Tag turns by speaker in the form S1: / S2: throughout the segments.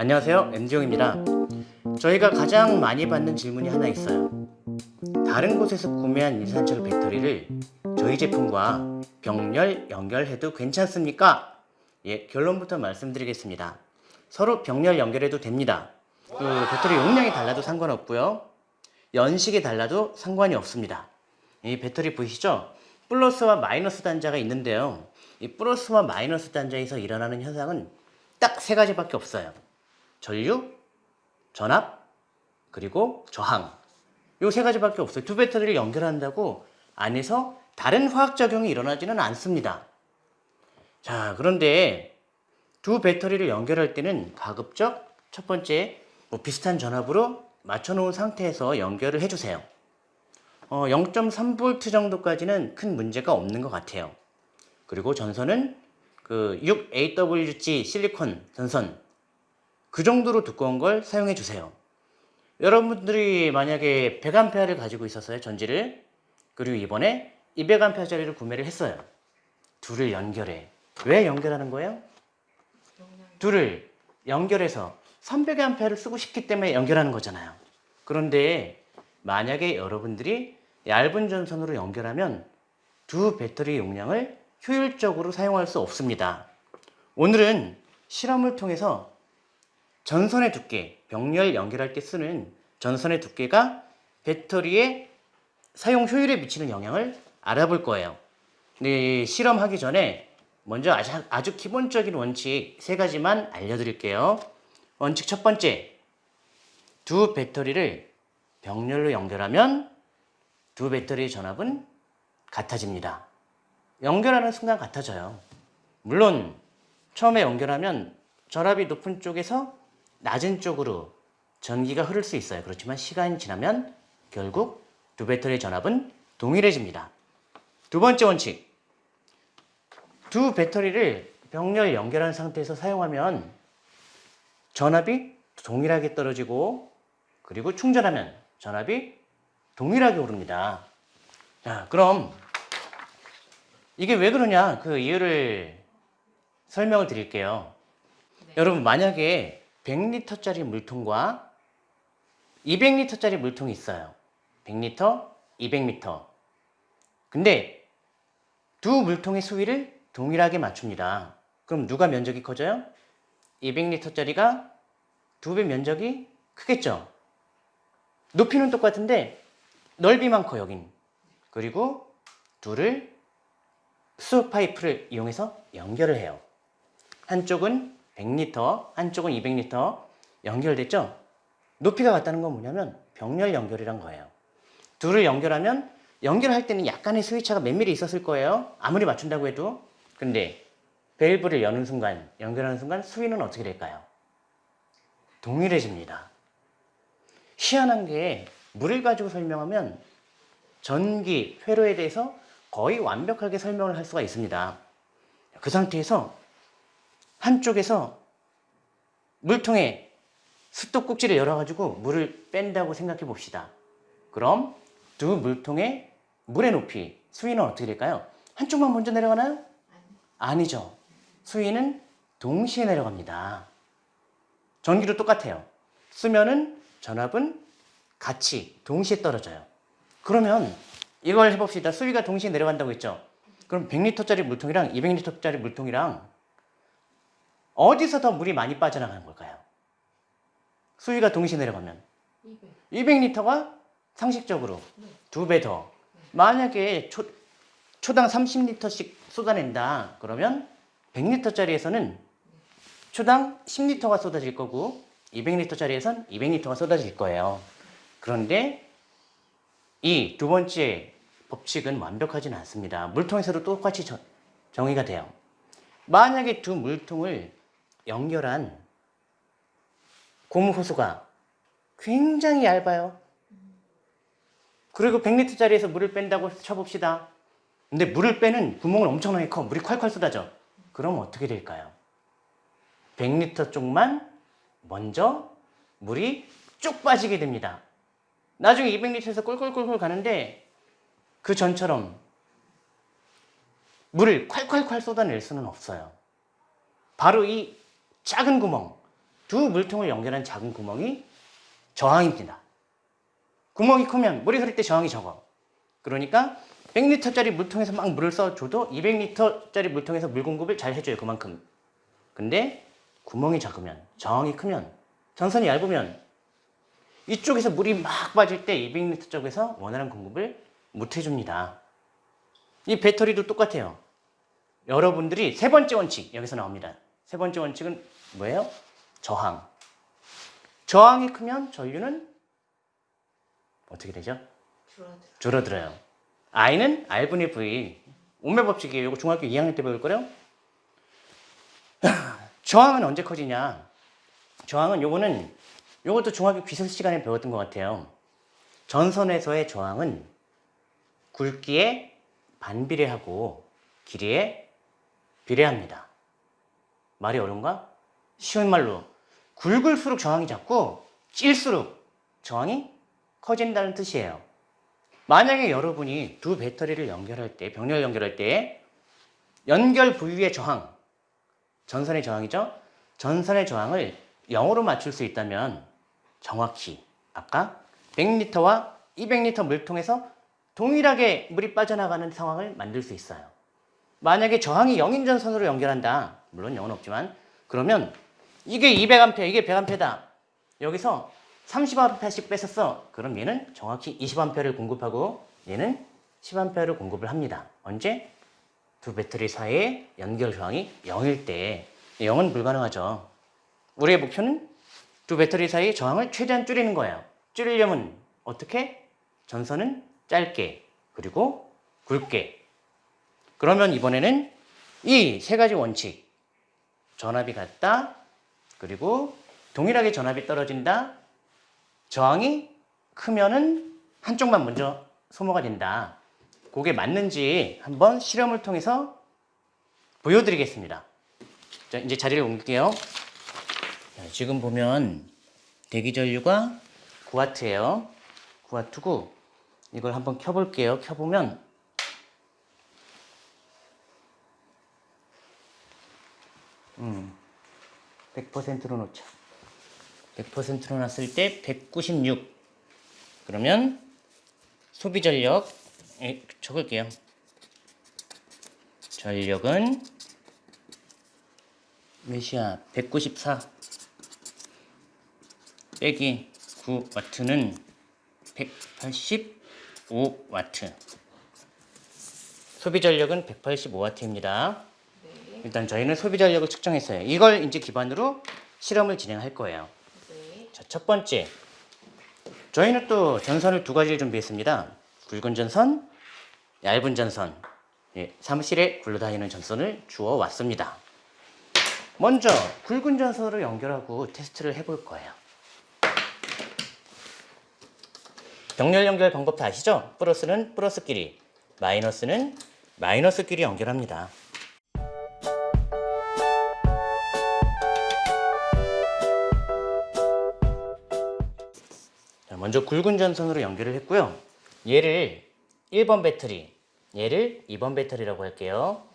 S1: 안녕하세요. MD용입니다. 저희가 가장 많이 받는 질문이 하나 있어요. 다른 곳에서 구매한 일산철 배터리를 저희 제품과 병렬 연결해도 괜찮습니까? 예, 결론부터 말씀드리겠습니다. 서로 병렬 연결해도 됩니다. 그 배터리 용량이 달라도 상관없고요. 연식이 달라도 상관이 없습니다. 이 배터리 보이시죠? 플러스와 마이너스 단자가 있는데요. 이 플러스와 마이너스 단자에서 일어나는 현상은 딱 세 가지밖에 없어요 전류, 전압, 그리고 저항. 요 세 가지밖에 없어요. 두 배터리를 연결한다고 안에서 다른 화학작용이 일어나지는 않습니다. 자, 그런데 두 배터리를 연결할 때는 가급적 첫 번째 뭐 비슷한 전압으로 맞춰놓은 상태에서 연결을 해주세요. 어, 0.3V 정도까지는 큰 문제가 없는 것 같아요. 그리고 전선은 그 6AWG 실리콘 전선 그 정도로 두꺼운 걸 사용해 주세요. 여러분들이 만약에 100A를 가지고 있었어요. 전지를. 그리고 이번에 200A짜리를 구매를 했어요. 둘을 연결해. 왜 연결하는 거예요? 둘을 연결해서 300A를 쓰고 싶기 때문에 연결하는 거잖아요. 그런데 만약에 여러분들이 얇은 전선으로 연결하면 두 배터리 용량을 효율적으로 사용할 수 없습니다. 오늘은 실험을 통해서 전선의 두께, 병렬 연결할 때 쓰는 전선의 두께가 배터리의 사용 효율에 미치는 영향을 알아볼 거예요. 네, 실험하기 전에 먼저 아주, 아주 기본적인 원칙 세 가지만 알려드릴게요. 원칙 첫 번째, 두 배터리를 병렬로 연결하면 두 배터리의 전압은 같아집니다. 연결하는 순간 같아져요. 물론 처음에 연결하면 전압이 높은 쪽에서 낮은 쪽으로 전기가 흐를 수 있어요. 그렇지만 시간이 지나면 결국 두 배터리의 전압은 동일해집니다. 두 번째 원칙. 두 배터리를 병렬 연결한 상태에서 사용하면 전압이 동일하게 떨어지고 그리고 충전하면 전압이 동일하게 오릅니다. 자, 그럼 이게 왜 그러냐 그 이유를 설명을 드릴게요. 네. 여러분 만약에 100리터짜리 물통과 200리터짜리 물통이 있어요. 100리터, 200리터. 근데 두 물통의 수위를 동일하게 맞춥니다. 그럼 누가 면적이 커져요? 200리터짜리가 두 배 면적이 크겠죠? 높이는 똑같은데 넓이만 커 여긴. 그리고 둘을 수소 파이프를 이용해서 연결을 해요. 한쪽은 100리터, 한쪽은 200리터 연결됐죠? 높이가 같다는 건 뭐냐면 병렬 연결이란 거예요. 둘을 연결하면 연결할 때는 약간의 몇 미리 있었을 거예요. 아무리 맞춘다고 해도. 근데 밸브를 여는 순간, 연결하는 순간 수위는 어떻게 될까요? 동일해집니다. 희한한 게 물을 가지고 설명하면 전기, 회로에 대해서 거의 완벽하게 설명을 할 수가 있습니다. 그 상태에서 한쪽에서 물통에 습도꼭지를 열어가지고 물을 뺀다고 생각해 봅시다. 그럼 두 물통의 물의 높이, 수위는 어떻게 될까요? 한쪽만 먼저 내려가나요? 아니죠. 수위는 동시에 내려갑니다. 전기도 똑같아요. 쓰면은 전압은 같이 동시에 떨어져요. 그러면 이걸 해봅시다. 수위가 동시에 내려간다고 했죠? 그럼 100리터짜리 물통이랑 200리터짜리 물통이랑 어디서 더 물이 많이 빠져나가는 걸까요? 수위가 동시에 내려가면 200. 리터가 상식적으로 네. 두배 더. 만약에 초, 초당 30리터씩 쏟아낸다. 그러면 100리터짜리에서는 초당 10리터가 쏟아질 거고 200리터짜리에선 200리터가 쏟아질 거예요. 그런데 이 두 번째 법칙은 완벽하지는 않습니다. 물통에서도 똑같이 정의가 돼요. 만약에 두 물통을 연결한 고무 호수가 굉장히 얇아요. 그리고 100리터짜리에서 물을 뺀다고 쳐봅시다. 근데 물을 빼는 구멍은 엄청나게 커. 물이 콸콸 쏟아져. 그럼 어떻게 될까요? 100리터 쪽만 먼저 물이 쭉 빠지게 됩니다. 나중에 200리터에서 꿀꿀꿀꿀 가는데 그 전처럼 물을 콸콸콸 쏟아낼 수는 없어요. 바로 이 작은 구멍 두 물통을 연결한 작은 구멍이 저항입니다. 구멍이 크면 물이 흐를 때 저항이 적어. 그러니까 100리터짜리 물통에서 막 물을 써줘도 200리터짜리 물통에서 물 공급을 잘 해줘요. 그만큼. 근데 구멍이 작으면 저항이 크면 전선이 얇으면 이쪽에서 물이 막 빠질 때 200리터 쪽에서 원활한 공급을 못 해줍니다. 이 배터리도 똑같아요. 여러분들이 세 번째 원칙 여기서 나옵니다. 세 번째 원칙은 뭐예요? 저항. 저항이 크면 전류는 어떻게 되죠?
S2: 줄어들어.
S1: 줄어들어요. I는 R분의 V. 오메 법칙이에요. 이거 중학교 2학년 때 배울 거요. 저항은 언제 커지냐? 저항은 요거는 요것도 중학교 기술 시간에 배웠던 것 같아요. 전선에서의 저항은 굵기에 반비례하고 길이에 비례합니다. 말이 어려운가? 쉬운 말로 굵을수록 저항이 작고 찔수록 저항이 커진다는 뜻이에요. 만약에 여러분이 두 배터리를 연결할 때, 병렬 연결할 때 연결 부위의 저항, 전선의 저항이죠? 전선의 저항을 0으로 맞출 수 있다면 정확히 아까 100리터와 200리터 물통에서 동일하게 물이 빠져나가는 상황을 만들 수 있어요. 만약에 저항이 0인 전선으로 연결한다. 물론 0은 없지만 그러면 이게 200A, 이게 100A다. 여기서 30A씩 뺐었어. 그럼 얘는 정확히 20A를 공급하고 얘는 10A를 공급을 합니다. 언제? 두 배터리 사이의 연결 저항이 0일 때 0은 불가능하죠. 우리의 목표는 두 배터리 사이의 저항을 최대한 줄이는 거예요. 줄이려면 어떻게? 전선은 짧게 그리고 굵게 그러면 이번에는 이 세 가지 원칙 전압이 같다 그리고 동일하게 전압이 떨어진다. 저항이 크면은 한쪽만 먼저 소모가 된다. 그게 맞는지 한번 실험을 통해서 보여드리겠습니다. 자 이제 자리를 옮길게요. 자, 지금 보면 대기전류가 9W예요. 9W고 이걸 한번 켜볼게요. 켜보면 음, 100%로 놓자. 100%로 놨을 때 196. 그러면 소비 전력 에, 적을게요. 전력은 몇이야? 194 빼기 9와트는 185와트. 소비 전력은 185와트입니다.
S2: 네.
S1: 일단 저희는 소비 전력을 측정했어요. 이걸 이제 기반으로 실험을 진행할 거예요.
S2: 네.
S1: 자, 첫 번째. 저희는 또 전선을 두 가지를 준비했습니다. 굵은 전선, 얇은 전선. 예, 사무실에 굴러다니는 전선을 주어 왔습니다. 먼저 굵은 전선으로 연결하고 테스트를 해볼 거예요. 병렬 연결 방법 다 아시죠? 플러스는 플러스끼리, 마이너스는 마이너스끼리 연결합니다. 먼저 굵은 전선으로 연결을 했고요. 얘를 1번 배터리, 얘를 2번 배터리라고 할게요.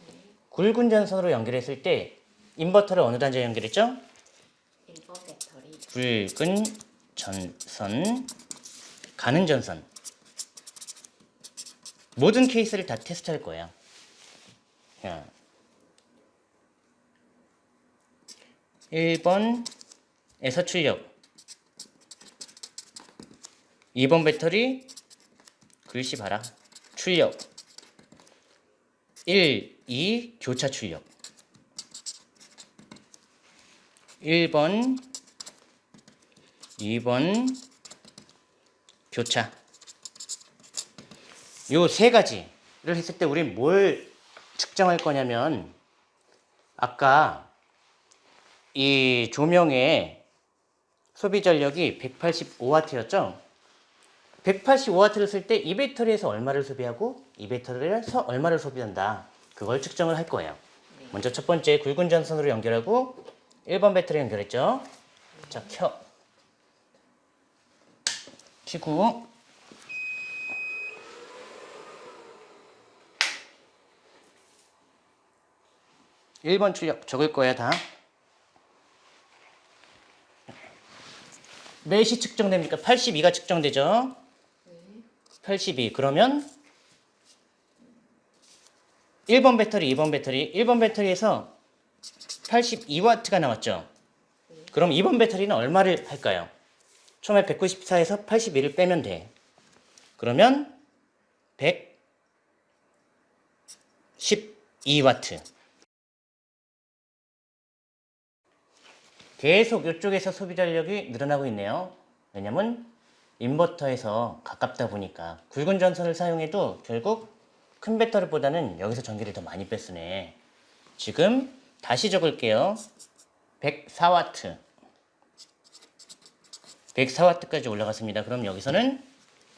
S1: 굵은 전선으로 연결했을 때 인버터를 어느 단자에 연결했죠?
S2: 1번 배터리.
S1: 굵은 전선, 가는 전선. 모든 케이스를 다 테스트할 거예요. 자, 1번에서 출력. 2번 배터리 글씨 봐라. 출력. 1, 2 교차 출력. 1번 2번 교차. 요 세 가지를 했을 때 우린 뭘 측정할 거냐면 아까 이 조명의 소비 전력이 185W였죠? 185W를 쓸 때 이 배터리에서 얼마를 소비하고 이 배터리에서 얼마를 소비한다. 그걸 측정을 할 거예요. 먼저 첫 번째 굵은 전선으로 연결하고 1번 배터리 연결했죠? 자, 켜. 키고 1번 출력 적을 거야 다. 몇이 측정됩니까? 82가 측정되죠?
S2: 네.
S1: 82. 그러면 1번 배터리, 2번 배터리. 1번 배터리에서 82W가 나왔죠? 그럼 2번 배터리는 얼마를 할까요? 처음에 194에서 81을 빼면 돼. 그러면 112W. 계속 이쪽에서 소비 전력이 늘어나고 있네요. 왜냐면 인버터에서 가깝다 보니까 굵은 전선을 사용해도 결국 큰 배터리보다는 여기서 전기를 더 많이 뺐으네. 지금 다시 적을게요. 104W. 104W까지 올라갔습니다. 그럼 여기서는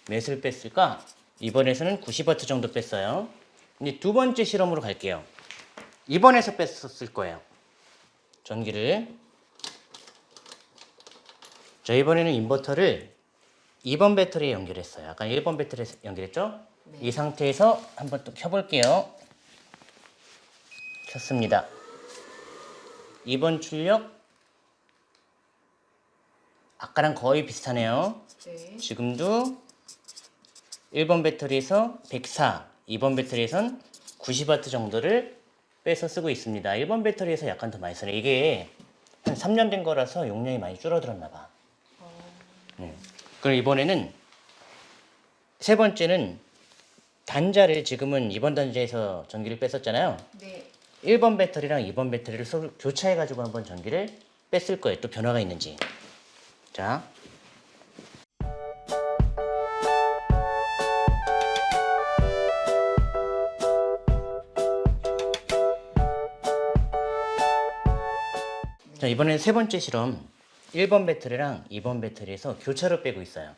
S1: 몇을 뺐을까? 이번에서는 90W 정도 뺐어요. 이제 두 번째 실험으로 갈게요. 이번에서 뺐었을 거예요. 전기를. 자, 이번에는 인버터를 2번 배터리에 연결했어요. 아까 1번 배터리에 연결했죠?
S2: 네.
S1: 이 상태에서 한번 또 켜볼게요. 켰습니다. 2번 출력. 아까랑 거의 비슷하네요.
S2: 네.
S1: 지금도 1번 배터리에서 104, 2번 배터리에선 90W 정도를 빼서 쓰고 있습니다. 1번 배터리에서 약간 더 많이 쓰네. 이게 한 3년 된 거라서 용량이 많이 줄어들었나 봐. 음. 그럼 이번에는 세 번째는 단자를 지금은 2번 단자에서 전기를 뺐었잖아요.
S2: 네.
S1: 1번 배터리랑 2번 배터리를 서로 교차해 가지고 한번 전기를 뺐을 거예요. 또 변화가 있는지. 자. 자, 이번엔 세 번째 실험. 1번 배터리랑 2번 배터리에서 교차로 빼고 있어요.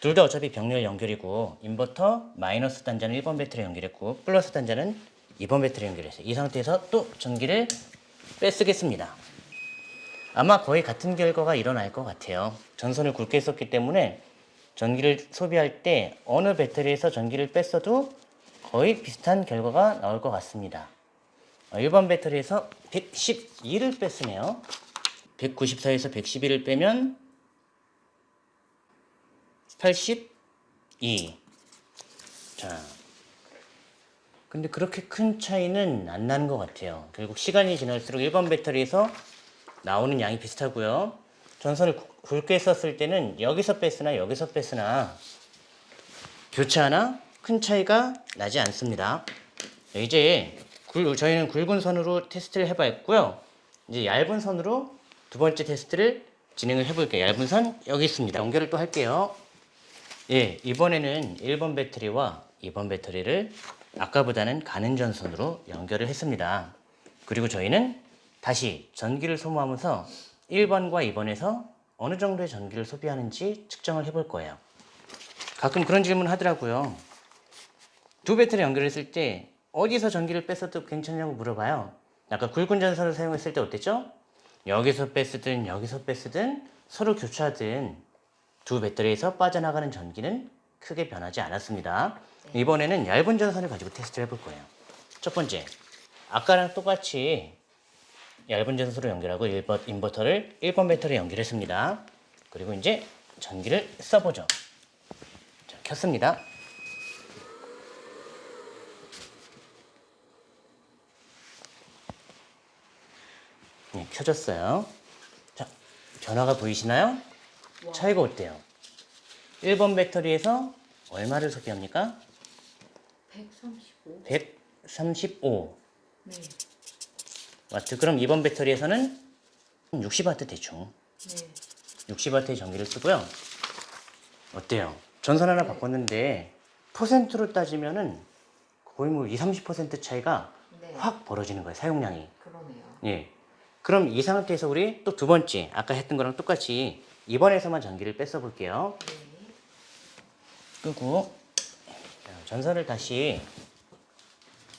S1: 둘 다 어차피 병렬 연결이고 인버터 마이너스 단자는 1번 배터리 연결했고 플러스 단자는 2번 배터리 연결했어요. 이 상태에서 또 전기를 빼쓰겠습니다. 아마 거의 같은 결과가 일어날 것 같아요. 전선을 굵게 썼기 때문에 전기를 소비할 때 어느 배터리에서 전기를 뺐어도 거의 비슷한 결과가 나올 것 같습니다. 어, 1번 배터리에서 112를 뺐으네요. 194에서 111을 빼면 82. 자. 근데 그렇게 큰 차이는 안 나는 것 같아요. 결국 시간이 지날수록 1번 배터리에서 나오는 양이 비슷하고요. 전선을 굵- 굵게 썼을 때는 여기서 뺐으나 여기서 뺐으나 교차하나 큰 차이가 나지 않습니다. 네, 이제 굵- 저희는 굵은 선으로 테스트를 해봤고요. 이제 얇은 선으로 두 번째 테스트를 진행을 해볼게요. 얇은 선 여기 있습니다. 연결을 또 할게요. 예, 이번에는 1번 배터리와 2번 배터리를 아까보다는 가는 전선으로 연결을 했습니다. 그리고 저희는 다시 전기를 소모하면서 1번과 2번에서 어느 정도의 전기를 소비하는지 측정을 해볼 거예요. 가끔 그런 질문 하더라고요. 두 배터리 연결했을 때 어디서 전기를 뺐어도 괜찮냐고 물어봐요. 아까 굵은 전선을 사용했을 때 어땠죠? 여기서 뺐으든 여기서 뺐으든 서로 교차하든 두 배터리에서 빠져나가는 전기는 크게 변하지 않았습니다. 이번에는 얇은 전선을 가지고 테스트를 해볼 거예요. 첫 번째, 아까랑 똑같이 얇은 전선으로 연결하고 1번 인버터를 1번 배터리에 연결했습니다. 그리고 이제 전기를 써보죠. 자, 켰습니다. 네, 켜졌어요. 자, 변화가 보이시나요?
S2: 와.
S1: 차이가 어때요? 1번 배터리에서 얼마를 소비합니까?
S2: 135.
S1: 135
S2: 네.
S1: 와트. 그럼 2번 배터리에서는 60와트 대충
S2: 네.
S1: 60와트의 전기를 쓰고요. 어때요? 전선 하나 바꿨는데 퍼센트로 따지면은 거의 뭐 20, 30% 차이가
S2: 네.
S1: 확 벌어지는 거예요. 사용량이.
S2: 그러네요.
S1: 예. 그럼 이 상태에서 우리 또 두 번째 아까 했던 거랑 똑같이 2번에서만 전기를 뺐어 볼게요.
S2: 네.
S1: 끄고 자, 전선을 다시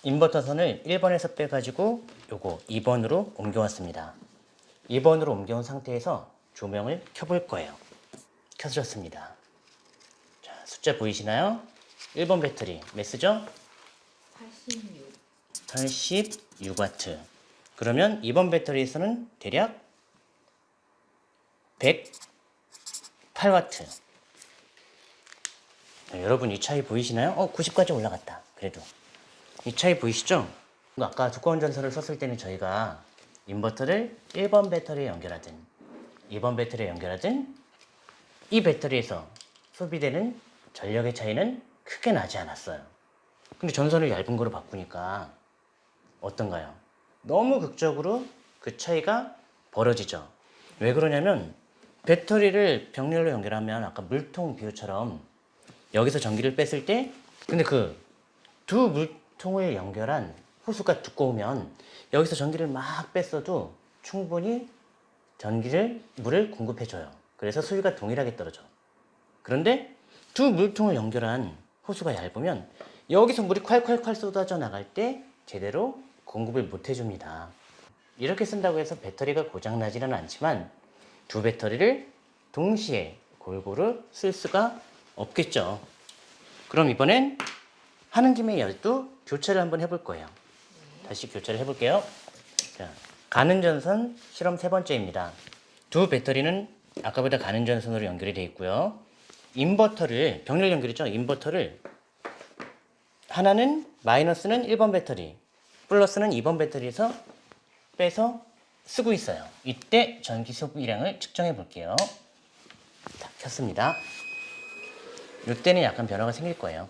S1: 인버터 선을 1번에서 빼가지고 요거 2번으로 옮겨왔습니다. 2번으로 옮겨온 상태에서 조명을 켜볼 거예요. 켜졌습니다. 자, 숫자 보이시나요? 1번 배터리 몇 쓰죠?
S2: 86.
S1: 86W. 그러면 2번 배터리에서는 대략 8와트. 네, 여러분 이 차이 보이시나요? 어, 90까지 올라갔다. 그래도. 이 차이 보이시죠? 아까 두꺼운 전선을 썼을 때는 저희가 인버터를 1번 배터리에 연결하든 2번 배터리에 연결하든 이 배터리에서 소비되는 전력의 차이는 크게 나지 않았어요. 근데 전선을 얇은 거로 바꾸니까 어떤가요? 너무 극적으로 그 차이가 벌어지죠. 왜 그러냐면 배터리를 병렬로 연결하면 아까 물통 비유처럼 여기서 전기를 뺐을 때 근데 그 두 물통을 연결한 호수가 두꺼우면 여기서 전기를 막 뺐어도 충분히 전기를 물을 공급해줘요. 그래서 수위가 동일하게 떨어져. 그런데 두 물통을 연결한 호수가 얇으면 여기서 물이 콸콸콸 쏟아져 나갈 때 제대로 공급을 못 해줍니다. 이렇게 쓴다고 해서 배터리가 고장나지는 않지만 두 배터리를 동시에 골고루 쓸 수가 없겠죠. 그럼 이번엔 하는 김에 열두 교체를 한번 해볼 거예요. 다시 교체를 해볼게요. 자, 가는 전선 실험 세 번째입니다. 두 배터리는 아까보다 가는 전선으로 연결이 되어 있고요. 인버터를 병렬 연결이죠. 인버터를 하나는 마이너스는 1번 배터리, 플러스는 2번 배터리에서 빼서 쓰고 있어요. 이때 전기 소비량을 측정해 볼게요. 자, 켰습니다. 이때는 약간 변화가 생길 거예요.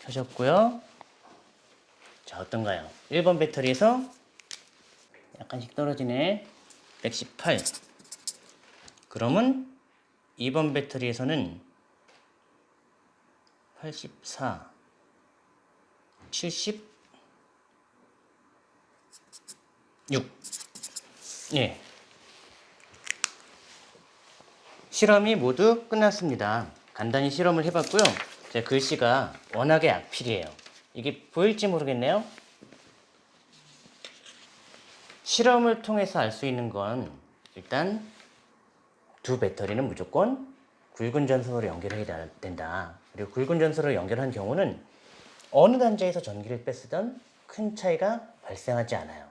S1: 켜졌고요. 자, 어떤가요? 1번 배터리에서 약간씩 떨어지네. 118. 그러면 2번 배터리에서는 84, 76. 예. 실험이 모두 끝났습니다. 간단히 실험을 해봤고요. 제 글씨가 워낙에 악필이에요. 이게 보일지 모르겠네요. 실험을 통해서 알 수 있는 건 일단 두 배터리는 무조건 굵은 전선으로 연결해야 된다. 그리고 굵은 전선으로 연결한 경우는 어느 단자에서 전기를 뺐으던 큰 차이가 발생하지 않아요.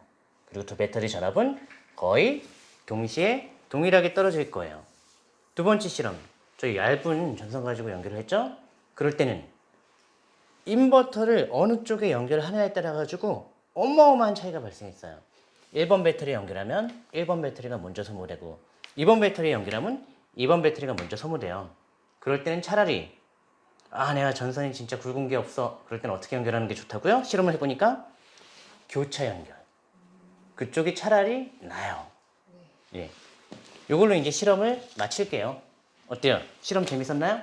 S1: 그리고 두 배터리 전압은 거의 동시에 동일하게 떨어질 거예요. 두 번째 실험. 저희 얇은 전선 가지고 연결을 했죠? 그럴 때는 인버터를 어느 쪽에 연결하느냐에 따라 가지고 어마어마한 차이가 발생했어요. 1번 배터리 연결하면 1번 배터리가 먼저 소모되고 2번 배터리 연결하면 2번 배터리가 먼저 소모돼요. 그럴 때는 차라리 아 내가 전선이 진짜 굵은 게 없어. 그럴 때는 어떻게 연결하는 게 좋다고요? 실험을 해보니까 교차 연결. 그쪽이 차라리 나아요. 예. 요걸로 이제 실험을 마칠게요. 어때요? 실험 재밌었나요?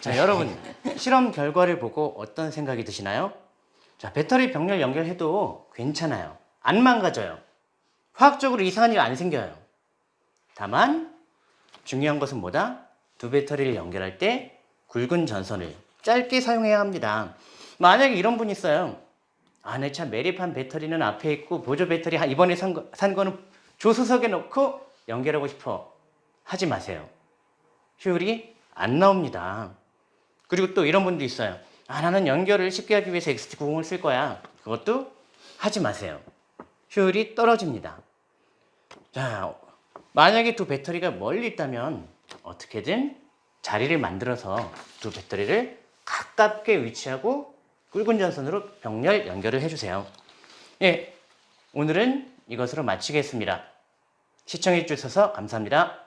S1: 자, 여러분, 실험 결과를 보고 어떤 생각이 드시나요? 자, 배터리 병렬 연결해도 괜찮아요. 안 망가져요. 화학적으로 이상한 일 안 생겨요. 다만, 중요한 것은 뭐다? 두 배터리를 연결할 때 굵은 전선을 짧게 사용해야 합니다. 만약에 이런 분이 있어요. 아, 내 차 매립한 배터리는 앞에 있고 보조 배터리 한- 이번에 산, 거, 산 거는 조수석에 넣고 연결하고 싶어. 하지 마세요. 효율이 안 나옵니다. 그리고 또 이런 분도 있어요. 아, 나는 연결을 쉽게 하기 위해서 XT90을 쓸 거야. 그것도 하지 마세요. 효율이 떨어집니다. 자, 만약에 두 배터리가 멀리 있다면 어떻게든 자리를 만들어서 두 배터리를 가깝게 위치하고 굵은 전선으로 병렬 연결을 해주세요. 예, 오늘은 이것으로 마치겠습니다. 시청해 주셔서 감사합니다.